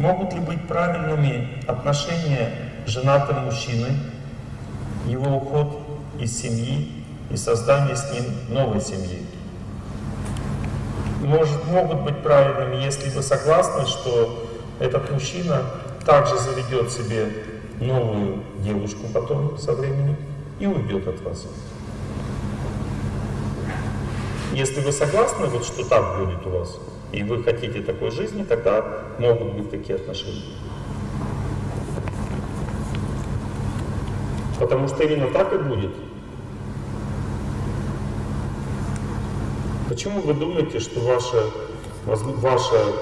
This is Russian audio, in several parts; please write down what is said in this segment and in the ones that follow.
Могут ли быть правильными отношения женатым мужчины, его уход из семьи и создание с ним новой семьи? Может, могут быть правильными, если вы согласны, что этот мужчина также заведет себе новую девушку потом со временем и уйдет от вас. Если вы согласны, вот что так будет у вас, и вы хотите такой жизни, тогда могут быть такие отношения. Потому что именно так и будет. Почему вы думаете, что ваша, ваша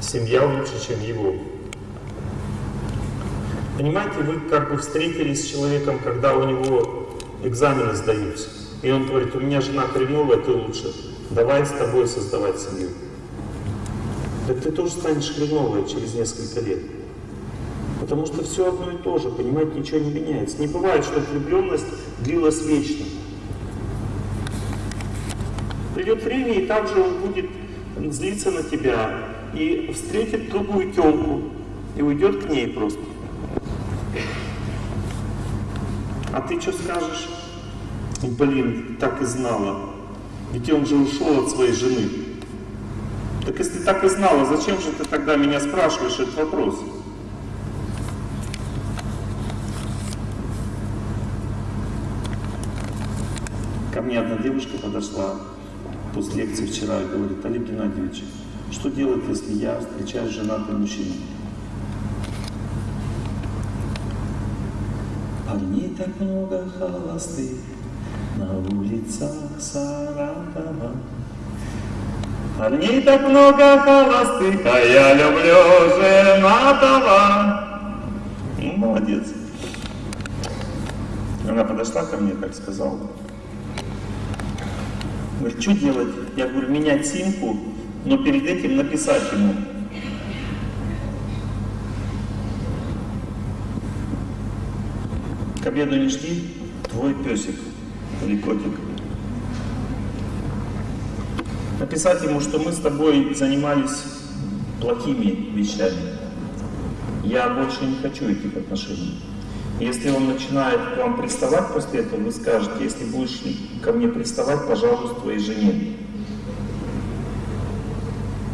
семья лучше, чем его? Понимаете, вы как бы встретились с человеком, когда у него экзамены сдаются. И он говорит, у меня жена хреновая, ты лучше. Давай с тобой создавать семью. Так ты тоже станешь хреновой через несколько лет. Потому что все одно и то же, понимаете, ничего не меняется. Не бывает, что влюбленность длилась вечно. Придет время, и также он будет злиться на тебя, и встретит другую телку, и уйдет к ней просто. А ты что скажешь? Блин, так и знала. Ведь он же ушел от своей жены. Так если так и знала, зачем же ты тогда меня спрашиваешь этот вопрос? Ко мне одна девушка подошла после лекции вчера и говорит, Олег Геннадьевич, что делать, если я встречаюсь с женатым мужчиной? Парней так много холостых, на улицах Саратова. Парней так много холостых, а я люблю женатого. Ну, молодец. Она подошла ко мне, как сказала. Говорит, что делать? Я говорю, менять симку, но перед этим написать ему. К обеду не жди, твой песик или котик. Написать ему, что мы с тобой занимались плохими вещами. Я больше не хочу этих отношений. Если он начинает к вам приставать после этого, вы скажете, если будешь ко мне приставать, пожалуйста, твоей жене.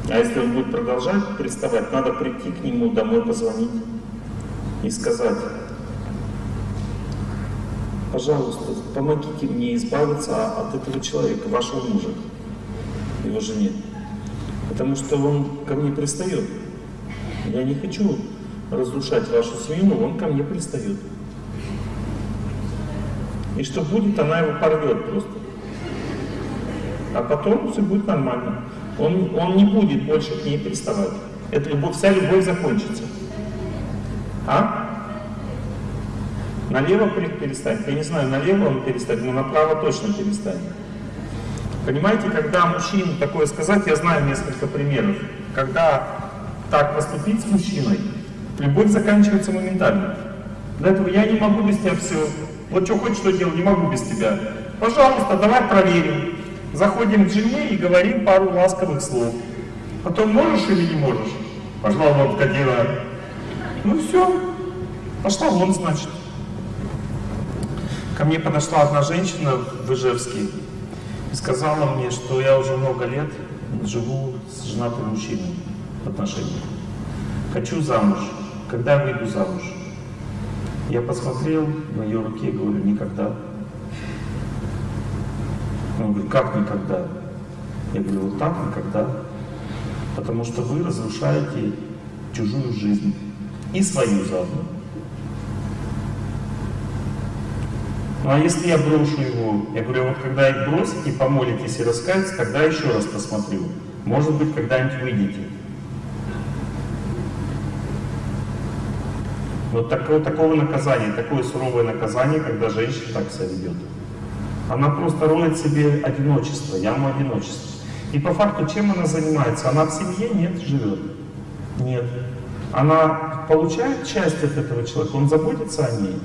А если он будет продолжать приставать, надо прийти к нему домой, позвонить и сказать, пожалуйста, помогите мне избавиться от этого человека, вашего мужа, его жене. Потому что он ко мне пристает. Я не хочу разрушать вашу семью, но он ко мне пристает. И что будет, она его порвет просто. А потом все будет нормально. Он, он не будет больше к ней приставать. Это любовь, вся любовь закончится. А? Налево перестанет. Я не знаю, налево он перестанет, но направо точно перестанет. Понимаете, когда мужчине такое сказать, я знаю несколько примеров. Когда так поступить с мужчиной, любовь заканчивается моментально. Для этого я не могу без тебя все. Вот что хочешь, что делать, не могу без тебя. Пожалуйста, давай проверим. Заходим к жене и говорим пару ласковых слов. Потом можешь или не можешь? Пошла вон, кадила. Ну все, пошла вон, значит. Ко мне подошла одна женщина в Ижевске и сказала мне, что я уже много лет живу с женатым мужчиной в отношениях. Хочу замуж. Когда я выйду замуж? Я посмотрел на ее руке и говорю, никогда. Он говорит, как никогда? Я говорю, вот так никогда. Потому что вы разрушаете чужую жизнь и свою заодно. Ну а если я брошу его, я говорю, вот когда их бросите, помолитесь и раскаетесь, тогда еще раз посмотрю. Может быть, когда-нибудь выйдете. Вот такого, такого наказания, такое суровое наказание, когда женщина так себя ведет. Она просто роет себе одиночество, яму одиночества. И по факту, чем она занимается? Она в семье? Нет, живет. Нет. Она получает часть от этого человека, он заботится о ней.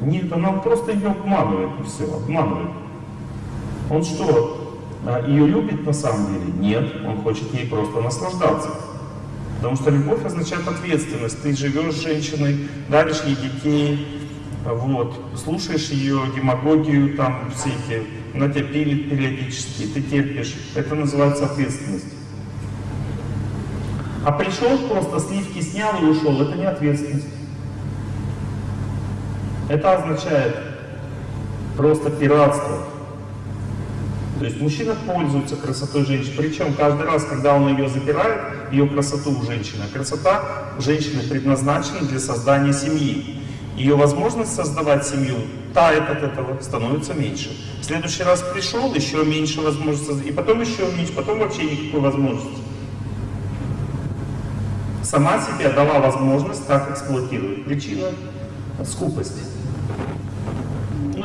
Нет, она просто ее обманывает, и все, обманывает. Он что, а, ее любит на самом деле? Нет, он хочет ей просто наслаждаться. Потому что любовь означает ответственность. Ты живешь с женщиной, даришь ей детей, вот, слушаешь ее демагогию, там все эти, она тебя пилит периодически, ты терпишь. Это называется ответственность. А пришел просто, сливки снял и ушел, это не ответственность. Это означает просто пиратство. То есть мужчина пользуется красотой женщины. Причем каждый раз, когда он ее забирает, ее красоту у женщины. А красота женщины предназначена для создания семьи. Ее возможность создавать семью тает от этого, становится меньше. В следующий раз пришел, еще меньше возможности, и потом еще меньше, потом вообще никакой возможности. Сама себе дала возможность так эксплуатировать. Причина — скупость.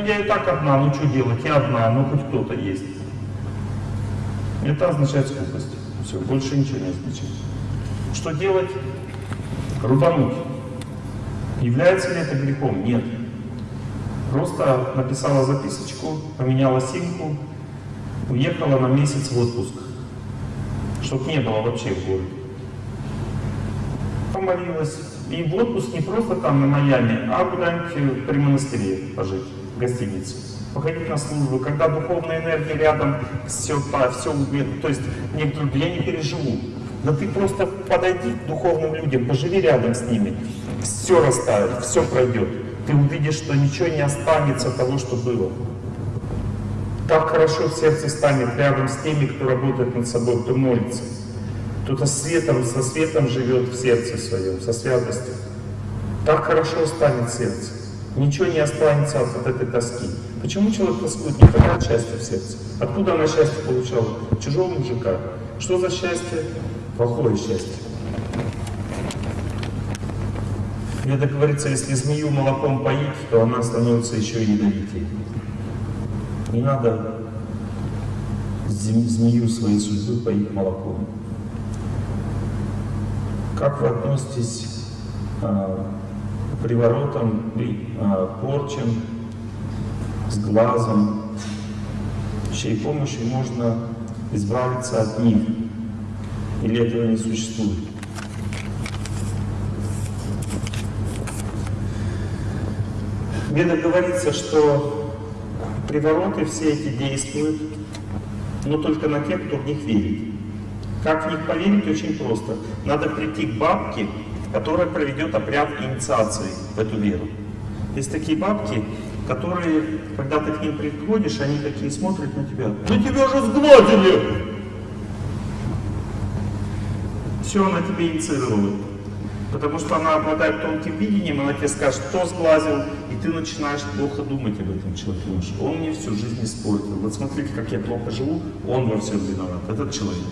Ну я и так одна, ну что делать, я одна, ну хоть кто-то есть. Это означает скупость. Все, больше ничего не означает. Что делать? Рубануть. Является ли это грехом? Нет. Просто написала записочку, поменяла симку, уехала на месяц в отпуск, чтобы не было вообще в городе. Помолилась. И в отпуск не просто там на Майами, а куда-нибудь при монастыре пожить, в гостинице. Походить на службу, когда духовная энергия рядом, все, все, то есть некоторые, я не переживу. Да ты просто подойди к духовным людям, поживи рядом с ними все растает, все пройдет. Ты увидишь, что ничего не останется того, что было. Так хорошо в сердце станет рядом с теми, кто работает над собой, кто молится. Кто-то светом, со светом живет в сердце своем, со святостью. Так хорошо станет сердце. Ничего не останется от, этой тоски. Почему человек тоскует? Не хотят счастья в сердце. Откуда она счастье получала? Чужого мужика. Что за счастье? Плохое счастье. Веда говорится, если змею молоком поить, то она становится еще ядовитее. Не надо змею своей судьбы поить молоком. Как вы относитесь а, к приворотам, а, порчам, с глазом, чьей помощью можно избавиться от них? Или этого не существует? В говорится, что привороты все эти действуют, но только на тех, кто в них верит. Как в них поверить, очень просто. Надо прийти к бабке, которая проведет обряд инициации в эту веру. Есть такие бабки, которые, когда ты к ним приходишь, они такие смотрят на тебя. Да тебя же сглазили! Все, она тебе инициировала. Потому что она обладает тонким видением, она тебе скажет, кто сглазил, и ты начинаешь плохо думать об этом человеке. Он мне всю жизнь испортил. Вот смотрите, как я плохо живу, он во всем виноват, этот человек.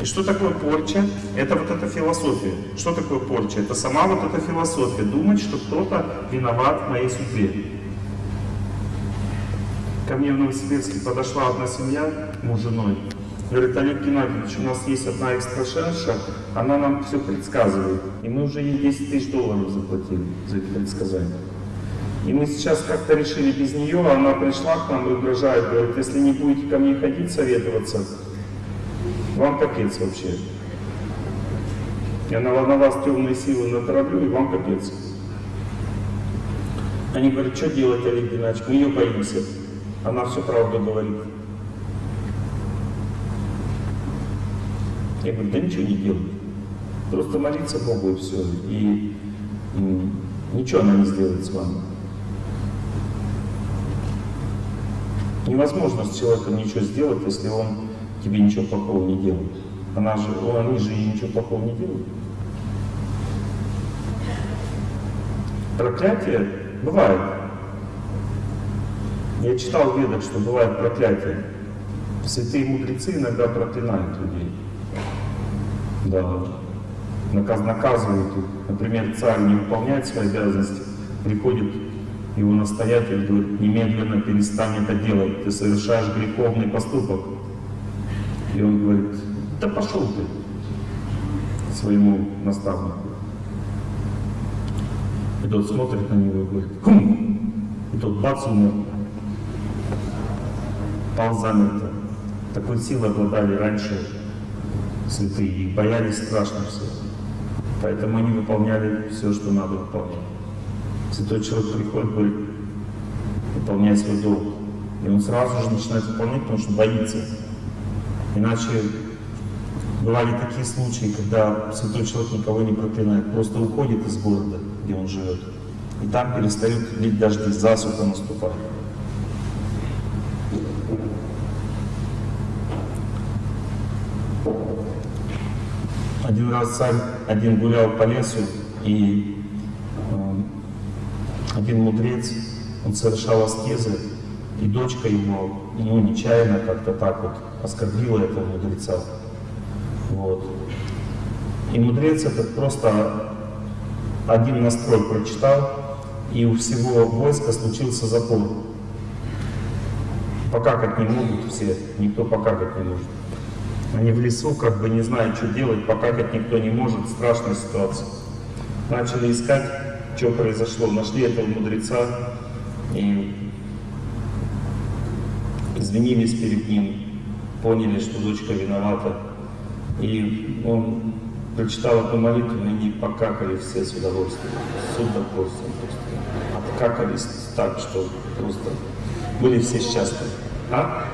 И что такое порча? Это вот эта философия. Что такое порча? Это сама вот эта философия. Думать, что кто-то виноват в моей судьбе. Ко мне в Новосибирске подошла одна семья, муж с женой, Говорит, Олег Геннадьевич, у нас есть одна экстрасенша, она нам все предсказывает. И мы уже ей 10 тысяч долларов заплатили за это предсказание. И мы сейчас как-то решили без нее, она пришла к нам и угрожает, говорит, если не будете ко мне ходить советоваться, вам капец вообще. Я на, на вас темные силы натравлю, и вам капец. Они говорят, что делать, Олег Геннадьевич, мы ее боимся. Она всю правду говорит. Я говорю, да ничего не делай. Просто молиться Богу и все. И, и ничего она не сделает с вами. Невозможно с человеком ничего сделать, если он тебе ничего плохого не делает. Она же, они же ничего плохого не делают. Проклятие бывает. Я читал в ведах, что бывает проклятие. Святые мудрецы иногда проклинают людей да, наказ, наказывают их. Например, царь не выполняет свои обязанности, приходит его настоятель, говорит, немедленно перестань это делать, ты совершаешь греховный поступок. И он говорит, да пошел ты своему наставнику. И тот смотрит на него и говорит, хум! И тот бац умер. Пал замерто. Такой силой обладали раньше святые, их боялись страшно все. Поэтому они выполняли все, что надо выполнять. Святой человек приходит, говорит, выполняй свой долг. И он сразу же начинает выполнять, потому что боится. Иначе бывали такие случаи, когда святой человек никого не проклинает, просто уходит из города, где он живет. И там перестают лить дожди, засуха наступает. Один раз царь один гулял по лесу, и э, один мудрец, он совершал аскезы, и дочка его, ну, нечаянно как-то так вот оскорбила этого мудреца. Вот. И мудрец этот просто один настрой прочитал, и у всего войска случился запор. Покакать не могут все, никто покакать не может. Они в лесу, как бы не знают, что делать, покакать никто не может, страшная ситуация. Начали искать, что произошло, нашли этого мудреца и извинились перед ним, поняли, что дочка виновата. И он прочитал эту молитву, и они покакали все с удовольствием, с удовольствием просто. Откакались так, что просто были все счастливы. А?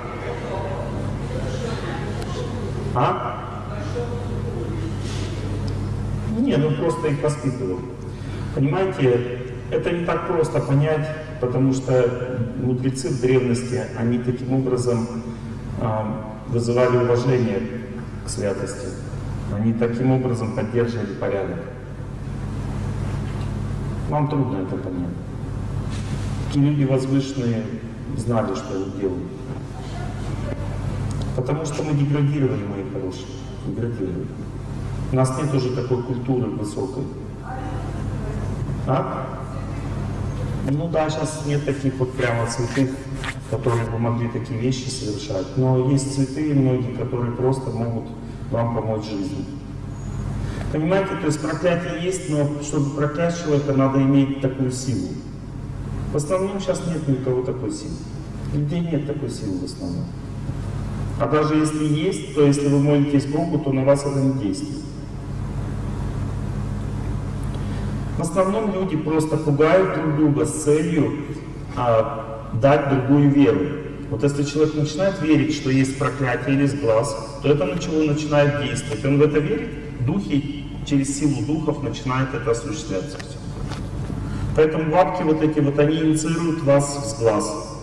А? Не, ну просто их воспитывал. Понимаете, это не так просто понять, потому что мудрецы в древности, они таким образом а, вызывали уважение к святости. Они таким образом поддерживали порядок. Вам трудно это понять. Такие люди возвышенные знали, что они делают. Потому что мы деградировали, мои хорошие, деградировали. У нас нет уже такой культуры высокой. А? Ну да, сейчас нет таких вот прямо святых, которые бы могли такие вещи совершать. Но есть святые многие, которые просто могут вам помочь в жизни. Понимаете, то есть проклятие есть, но чтобы проклясть человека, надо иметь такую силу. В основном сейчас нет никого такой силы. Людей нет такой силы в основном. А даже если есть, то если вы молитесь Богу, то на вас это не действует. В основном люди просто пугают друг друга с целью а, дать другую веру. Вот если человек начинает верить, что есть проклятие или сглаз, то это начало начинает действовать. Он в это верит, духи через силу духов начинает это осуществляться. Поэтому бабки вот эти вот, они инициируют вас в сглаз.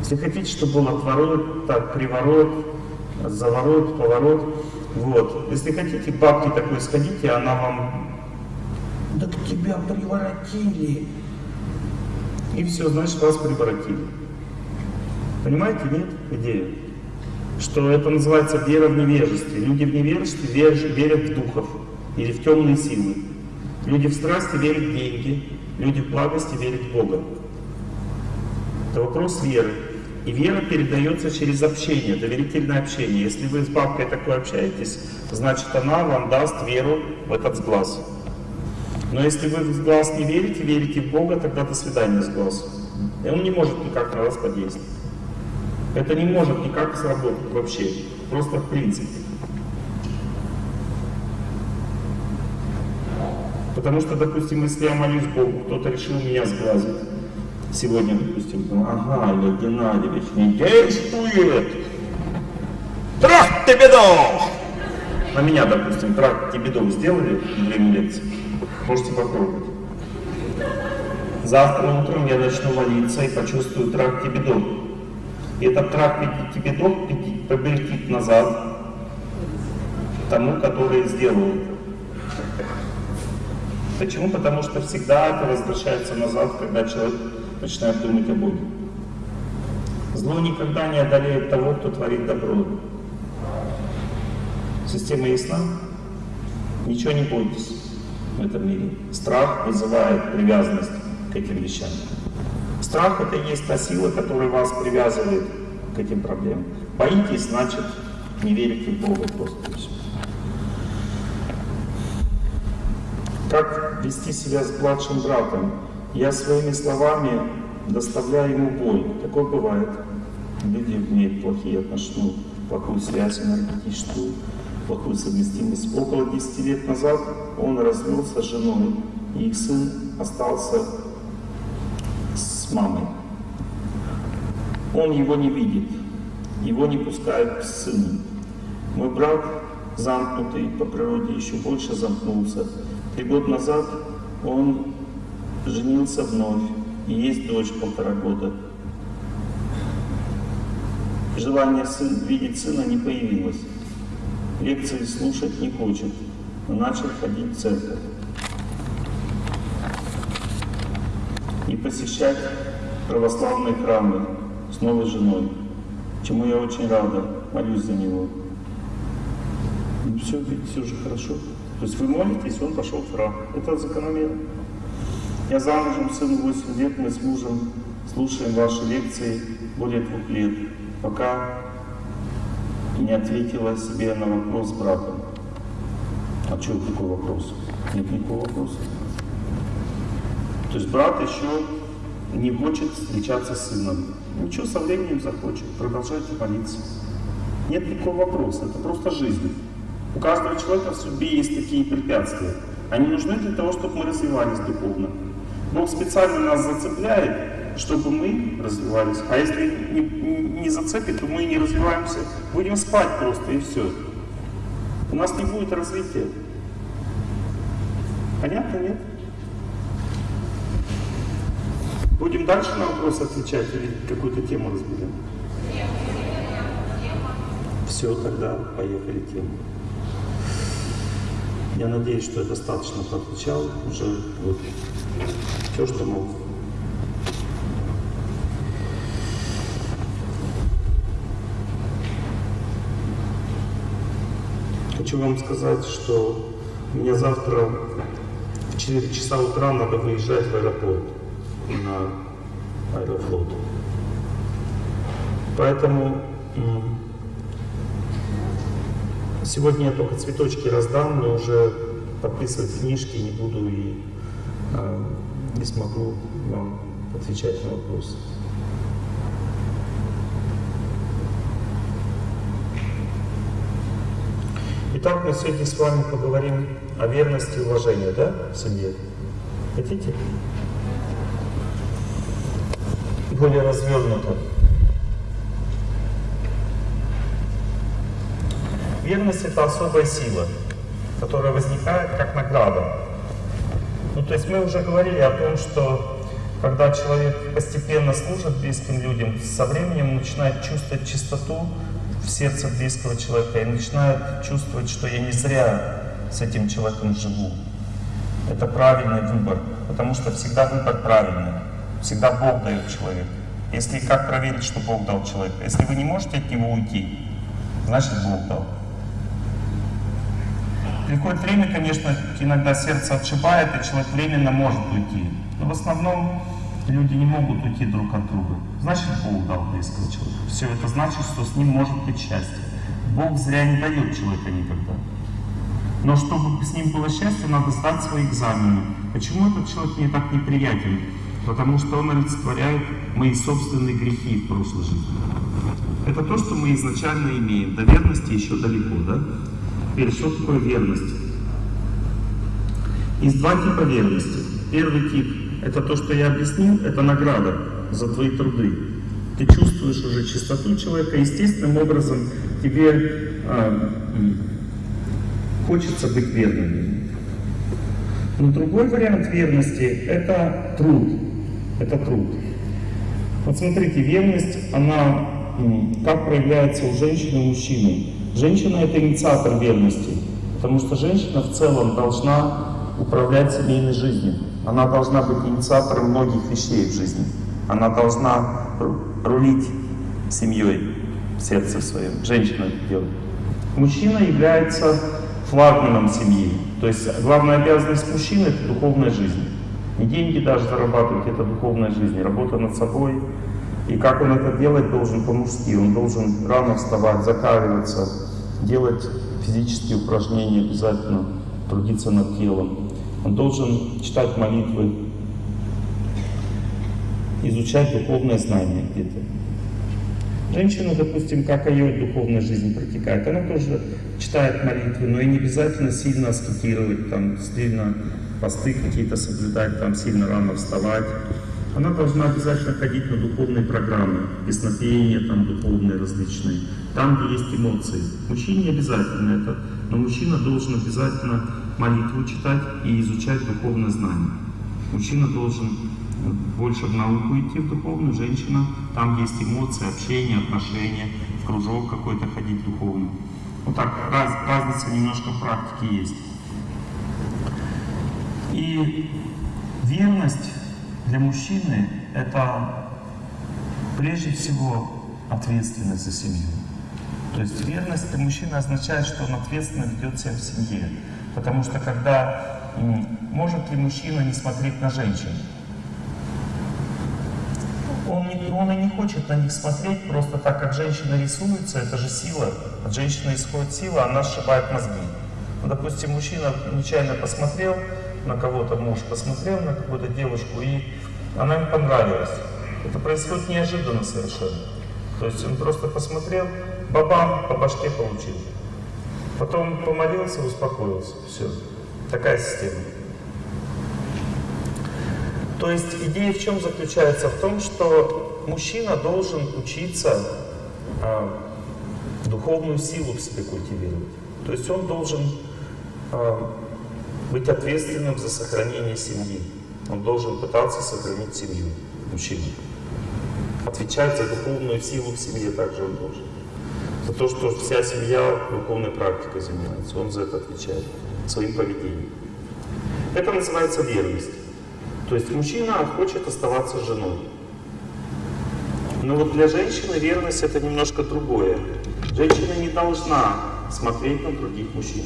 Если хотите, чтобы был отворот, так, приворот, заворот, поворот, вот. Если хотите, бабки такой сходите, она вам, так тебя приворотили. И все, значит, вас приворотили. Понимаете, нет, идея? Что это называется вера в невежестве. Люди в невежестве верят в духов или в темные силы. Люди в страсти верят в деньги, люди в благости верят в Бога. Это вопрос веры. И вера передается через общение, доверительное общение. Если вы с бабкой такой общаетесь, значит она вам даст веру в этот сглаз. Но если вы в сглаз не верите, верите в Бога, тогда до свидания сглаз. И он не может никак на вас подействовать. Это не может никак сработать вообще, просто в принципе. Потому что, допустим, если я молюсь Богу, кто-то решил меня сглазить. Сегодня, допустим, ага, Олег Геннадьевич, не действует! Трах тебедов! На меня, допустим, трах тебедов сделали во время лекции. Можете попробовать. Завтра утром я начну молиться и почувствую трах тебедов. И этот трах тебедов победит назад тому, который сделал это. Почему? Потому что всегда это возвращается назад, когда человек начинает думать о Боге. Зло никогда не одолеет того, кто творит добро. Система ясна? Ничего не бойтесь в этом мире. Страх вызывает привязанность к этим вещам. Страх это и есть та сила, которая вас привязывает к этим проблемам. Боитесь, значит, не верите в Бога просто. Как вести себя с младшим братом? Я своими словами доставляю ему боль. Такое бывает. Люди имеют плохие отношения, плохую связь энергетическую. Плохую совместимость. Около 10 лет назад он развелся с женой, и их сын остался с мамой. Он его не видит, его не пускают к сыну. Мой брат, замкнутый по природе, еще больше замкнулся. Три года назад он женился вновь, и есть дочь полтора года. Желание сын, видеть сына не появилось. Лекции слушать не хочет, но начал ходить в церковь. И посещать православные храмы с новой женой, чему я очень рада, молюсь за него. Ну все, видите, уже хорошо. То есть вы молитесь, он пошел в храм. Это закономерно. Я замужем, сыну 8 лет, мы с мужем слушаем ваши лекции более двух лет, пока не ответила себе на вопрос брата. А что такой вопрос? Нет никакого вопроса. То есть брат еще не хочет встречаться с сыном. Ничего, со временем захочет. Продолжайте молиться. Нет никакого вопроса, это просто жизнь. У каждого человека в судьбе есть такие препятствия. Они нужны для того, чтобы мы развивались духовно. Бог специально нас зацепляет, чтобы мы развивались. А если не, не зацепит, то мы не развиваемся. Будем спать просто и все. У нас не будет развития. Понятно, нет? Будем дальше на вопросы отвечать или какую-то тему разберем? Все, тогда поехали тему. Я надеюсь, что я достаточно поотвечал уже вот все, что мог. Хочу вам сказать, что мне завтра в 4 часа утра надо выезжать в аэропорт на аэрофлот. Поэтому Сегодня я только цветочки раздам, но уже подписывать книжки не буду и э, не смогу вам отвечать на вопросы. Итак, мы сегодня с вами поговорим о верности и уважении, да, в семье? Хотите? Более развернуто. Верность — это особая сила, которая возникает как награда. Ну, то есть мы уже говорили о том, что когда человек постепенно служит близким людям, со временем начинает чувствовать чистоту сердце близкого человека и начинает чувствовать, что я не зря с этим человеком живу. Это правильный выбор, потому что всегда выбор правильный. Всегда Бог дает человеку. Если как проверить, что Бог дал человеку? Если вы не можете от него уйти, значит Бог дал. Приходит время, конечно, иногда сердце отшибает, и человек временно может уйти. Но в основном люди не могут уйти друг от друга. Значит, Бог дал близкого человека. Все это значит, что с ним может быть счастье. Бог зря не дает человека никогда. Но чтобы с ним было счастье, надо сдать свои экзамены. Почему этот человек мне так неприятен? Потому что он олицетворяет мои собственные грехи в прошлой жизни. Это то, что мы изначально имеем. До верности еще далеко, да? Теперь, что такое верность? Есть два типа верности. Первый тип — это то, что я объяснил, это награда за твои труды. Ты чувствуешь уже чистоту человека, естественным образом тебе а, хочется быть верным. Но другой вариант верности — это труд. Это труд. Вот смотрите, верность, она как проявляется у женщины и мужчины. Женщина — это инициатор верности, потому что женщина в целом должна управлять семейной жизнью. Она должна быть инициатором многих вещей в жизни. Она должна рулить семьей в сердце своем. Женщина это делает. Мужчина является флагманом семьи. То есть главная обязанность мужчины — это духовная жизнь. Не деньги даже зарабатывать, это духовная жизнь. Работа над собой. И как он это делать должен по-мужски. Он должен рано вставать, закаливаться, делать физические упражнения обязательно, трудиться над телом. Он должен читать молитвы, изучать духовное знание где-то. Женщина, допустим, как ее духовная жизнь протекает, она тоже читает молитвы, но и не обязательно сильно аскетировать, там, сильно посты какие-то соблюдать, там, сильно рано вставать. Она должна обязательно ходить на духовные программы, песнопения там духовные различные, там, где есть эмоции. Мужчине не обязательно это, но мужчина должен обязательно молитву читать и изучать духовное знание. Мужчина должен больше в науку идти, в духовную, женщина, там есть эмоции, общение, отношения, в кружок какой-то ходить духовный. Вот так раз, разница немножко в практике есть. И верность для мужчины — это прежде всего ответственность за семью. То есть верность для мужчины означает, что он ответственно ведет себя в семье. Потому что когда может ли мужчина не смотреть на женщин? Он, не, он и не хочет на них смотреть, просто так как женщина рисуется, это же сила. От женщины исходит сила, она сшибает мозги. Ну, допустим, мужчина нечаянно посмотрел на кого-то, муж посмотрел на какую-то девушку, и она ему понравилась. Это происходит неожиданно совершенно. То есть он просто посмотрел, бабам, по башке получил. Потом помолился, успокоился. Все. Такая система. То есть идея в чем заключается? В том, что мужчина должен учиться а, духовную силу в себе культивировать. То есть он должен а, быть ответственным за сохранение семьи. Он должен пытаться сохранить семью, мужчина. Отвечать за духовную силу в семье также он должен. За то, что вся семья духовной практикой занимается. Он за это отвечает своим поведением. Это называется верность. То есть мужчина хочет оставаться женой. Но вот для женщины верность это немножко другое. Женщина не должна смотреть на других мужчин.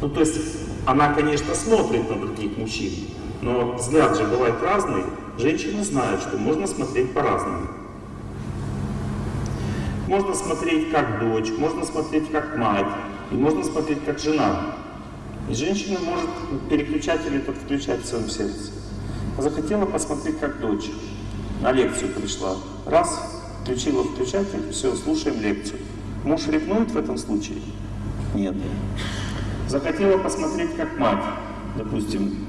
Ну то есть она, конечно, смотрит на других мужчин, но взгляд же бывает разный. Женщины знают, что можно смотреть по-разному. Можно смотреть как дочь, можно смотреть как мать, и можно смотреть как жена. И женщина может переключатель этот включать в своем сердце. Захотела посмотреть как дочь. На лекцию пришла. Раз, включила включатель, все, слушаем лекцию. Муж ревнует в этом случае? Нет. Захотела посмотреть как мать, допустим,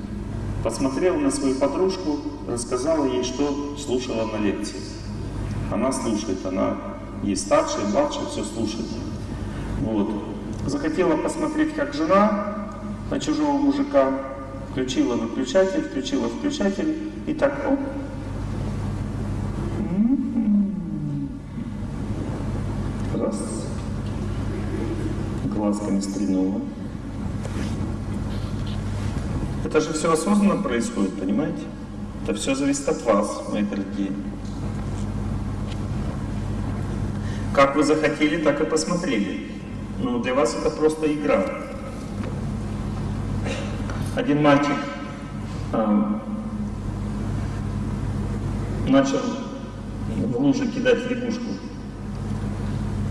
посмотрела на свою подружку, рассказала ей, что слушала на лекции. Она слушает, она есть старшая, младшая, все слушает. Вот. Захотела посмотреть как жена на чужого мужика, включила выключатель, включила включатель, и так, оп, раз, глазками стрельнула. Это же все осознанно происходит, понимаете? Это все зависит от вас, мои дорогие. Как вы захотели, так и посмотрели. Но для вас это просто игра. Один мальчик э, начал в луже кидать лягушку.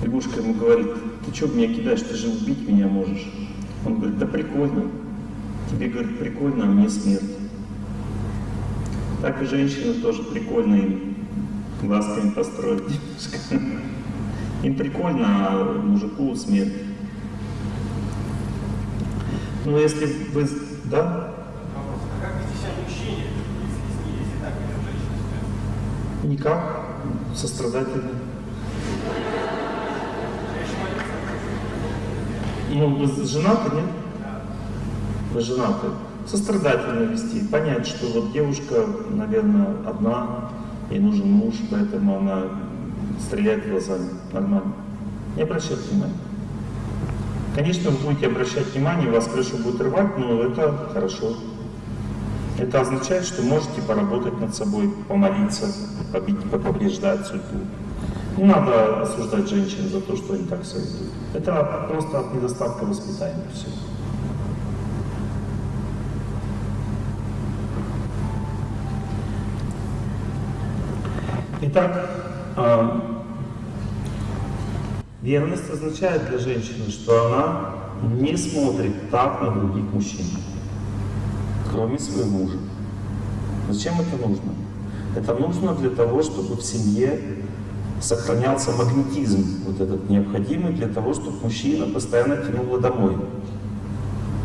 Лягушка ему говорит, ты что меня кидаешь, ты же убить меня можешь. Он говорит, да прикольно. Тебе, говорит, прикольно, а мне смерть. Так и женщины тоже прикольно им глазками построить Им прикольно, а мужику смерть. Но если вы... Да? Никак. Сострадательно. Ну, вы женаты, нет? Вы женаты. Сострадательно вести. Понять, что вот девушка, наверное, одна, ей нужен муж, поэтому она стреляет глазами. Нормально. Не обращать внимания. Конечно, вы будете обращать внимание, вас крышу будет рвать, но это хорошо. Это означает, что можете поработать над собой, помолиться, побеждать судьбу. Не надо осуждать женщин за то, что они так себя ведут. Это просто от недостатка воспитания все. Итак, Верность означает для женщины, что она не смотрит так на других мужчин, кроме своего мужа. Зачем это нужно? Это нужно для того, чтобы в семье сохранялся магнетизм, вот этот необходимый для того, чтобы мужчина постоянно тянул домой.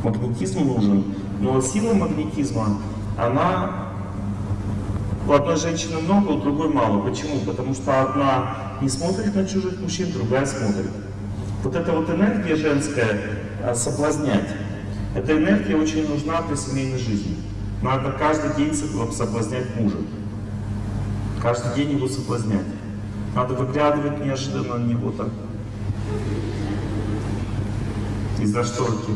Магнетизм нужен, но сила магнетизма, она у одной женщины много, у другой мало. Почему? Потому что одна не смотрит на чужих мужчин, другая смотрит. Вот эта вот энергия женская, а, соблазнять, эта энергия очень нужна для семейной жизни. Надо каждый день соблазнять мужа. Каждый день его соблазнять. Надо выглядывать неожиданно на него так. Из-за шторки.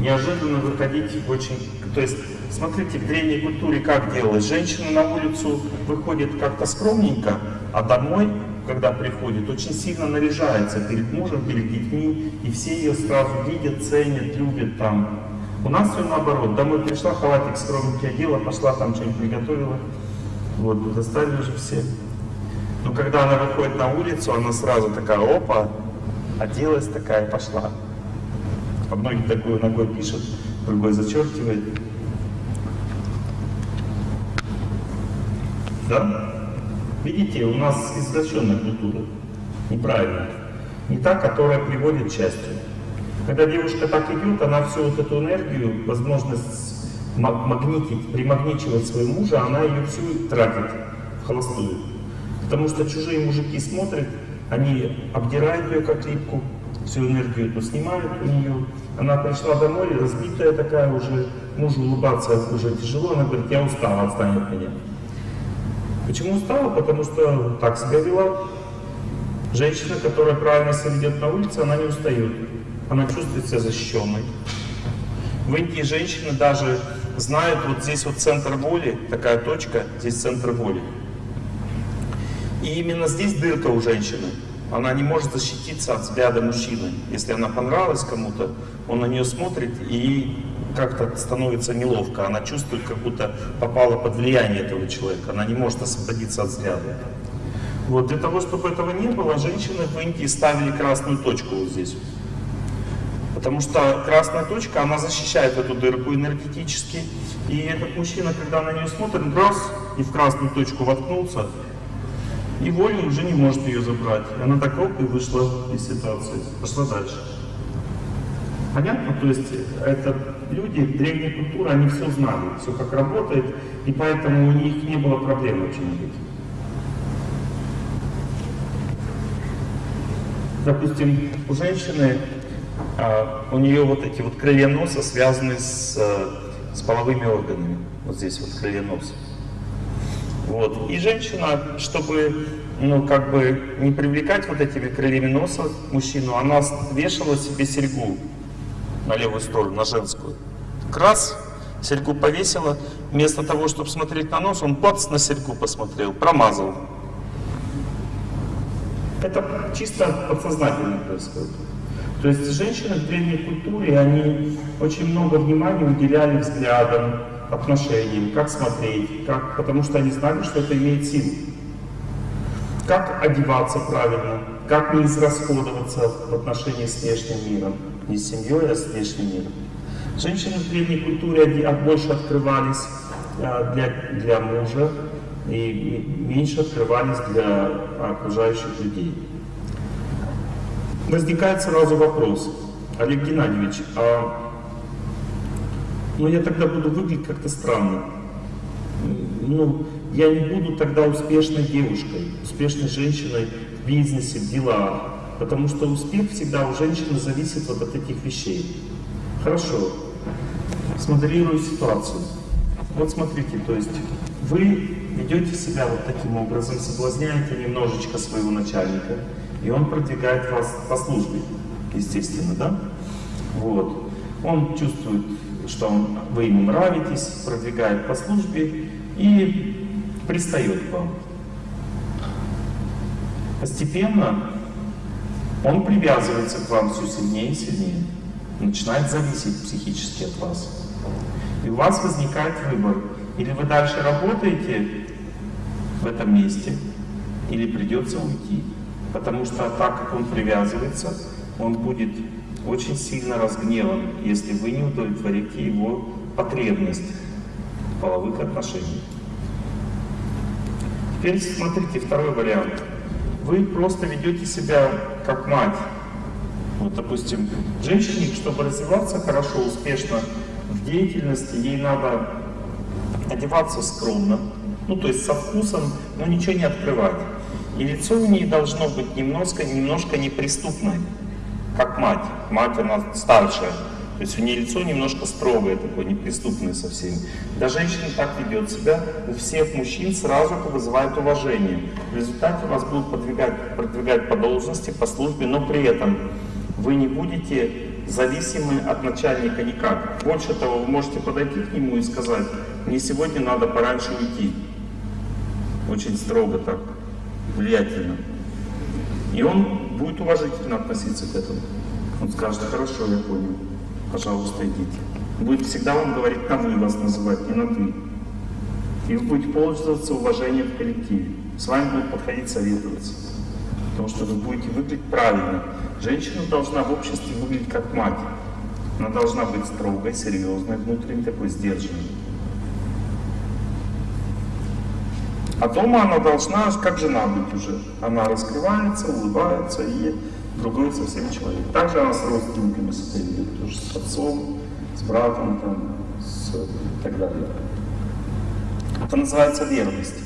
Неожиданно выходить очень... То есть, смотрите, в древней культуре как делалось. Женщина на улицу выходит как-то скромненько, а домой, когда приходит, очень сильно наряжается перед мужем, перед детьми, и все ее сразу видят, ценят, любят там. У нас все наоборот. Домой пришла, халатик скромненький одела, пошла там что-нибудь приготовила. Вот, достали уже все. Но когда она выходит на улицу, она сразу такая, опа, оделась такая, пошла. А многие такую ногой пишут, другой зачеркивает. Да? Видите, у нас извращенная культура, неправильная. Не та, которая приводит к счастью. Когда девушка так идет, она всю вот эту энергию, возможность магнитить, примагничивать своего мужа, она ее всю тратит в холостую. Потому что чужие мужики смотрят, они обдирают ее как липку, всю энергию эту снимают у нее. Она пришла домой, разбитая такая уже, мужу улыбаться уже тяжело, она говорит, я устала, отстань от меня. Почему устала? Потому что так себя вела. Женщина, которая правильно себя ведет на улице, она не устает. Она чувствует себя защищенной. В Индии женщины даже знают, вот здесь вот центр воли, такая точка, здесь центр воли. И именно здесь дырка у женщины. Она не может защититься от взгляда мужчины. Если она понравилась кому-то, он на нее смотрит и как-то становится неловко. Она чувствует, как будто попала под влияние этого человека. Она не может освободиться от взгляда. Вот для того, чтобы этого не было, женщины в Индии ставили красную точку вот здесь. Потому что красная точка, она защищает эту дырку энергетически. И этот мужчина, когда на нее смотрит, раз, и в красную точку воткнулся, и вольно уже не может ее забрать. И она так оп, и вышла из ситуации, пошла дальше. Понятно? То есть это люди древней культуры, они все знали, все как работает, и поэтому у них не было проблем никаких. Допустим, у женщины а, у нее вот эти вот крылья носа связаны с, с половыми органами. Вот здесь вот крылья носа. Вот. И женщина, чтобы ну, как бы не привлекать вот этими крыльями носа мужчину, она вешала себе серьгу на левую сторону, на женскую. Так раз, серьгу повесила, вместо того, чтобы смотреть на нос, он плац на серьгу посмотрел, промазал. Это чисто подсознательно происходит. То есть женщины в древней культуре, они очень много внимания уделяли взглядам, отношениям, как смотреть, как, потому что они знали, что это имеет силу. Как одеваться правильно, как не израсходоваться в отношении с внешним миром, не с семьей, а с внешним миром. Женщины в древней культуре больше открывались а, для, для мужа и меньше открывались для окружающих людей возникает сразу вопрос, Олег Геннадьевич, а ну я тогда буду выглядеть как-то странно. Ну, я не буду тогда успешной девушкой, успешной женщиной в бизнесе, в делах, потому что успех всегда у женщины зависит вот от этих вещей. Хорошо, смоделирую ситуацию. Вот смотрите, то есть вы ведете себя вот таким образом, соблазняете немножечко своего начальника, и он продвигает вас по службе, естественно, да? Вот. Он чувствует, что он, вы ему нравитесь, продвигает по службе и пристает к вам. Постепенно он привязывается к вам все сильнее и сильнее, начинает зависеть психически от вас. И у вас возникает выбор, или вы дальше работаете в этом месте, или придется уйти. Потому что так как он привязывается, он будет очень сильно разгневан, если вы не удовлетворите его потребность в половых отношениях. Теперь смотрите, второй вариант. Вы просто ведете себя как мать. Вот, допустим, женщине, чтобы развиваться хорошо, успешно в деятельности, ей надо одеваться скромно, ну, то есть со вкусом, но ничего не открывать. И лицо у нее должно быть немножко, немножко неприступное, как мать. Мать, она старшая. То есть у нее лицо немножко строгое, такое неприступное со всеми. Когда женщина так ведет себя, у всех мужчин сразу это вызывает уважение. В результате вас будут продвигать, продвигать по должности, по службе, но при этом вы не будете зависимы от начальника никак. Больше того, вы можете подойти к нему и сказать, мне сегодня надо пораньше уйти. Очень строго так, влиятельно. И он будет уважительно относиться к этому. Он скажет, хорошо, я понял, пожалуйста, идите. Будет всегда вам говорить на вы вас называть, не на ты. И вы будете пользоваться уважением в коллективе. С вами будут подходить советоваться. Потому что вы будете выглядеть правильно. Женщина должна в обществе выглядеть как мать. Она должна быть строгой, серьезной, внутренне такой сдержанной. А дома она должна, как жена быть уже. Она раскрывается, улыбается и другой совсем человек. Также она с родственниками ведет, тоже с отцом, с братом там, с, и так далее. Это называется верность.